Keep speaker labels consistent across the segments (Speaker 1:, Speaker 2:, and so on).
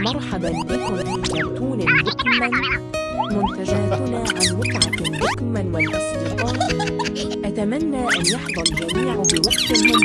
Speaker 1: مرحبا بكم في كرتون بيكمان منتجاتنا عن متعة بيكمان والأصدقاء. أتمنى أن يحظى الجميع بوقت ممتع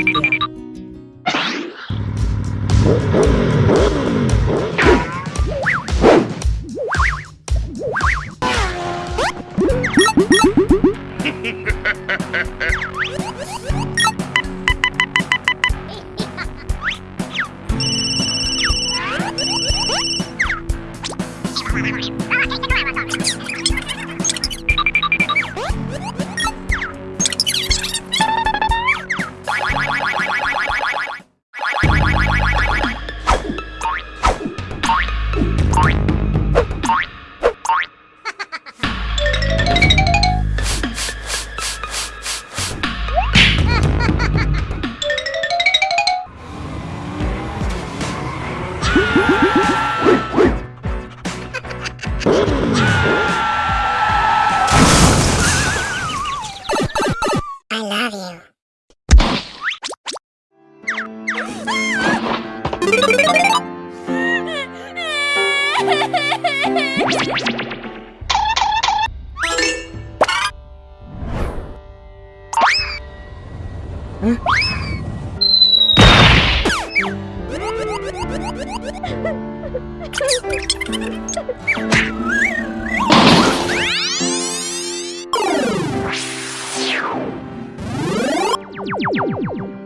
Speaker 2: I love you.
Speaker 1: Huh? you.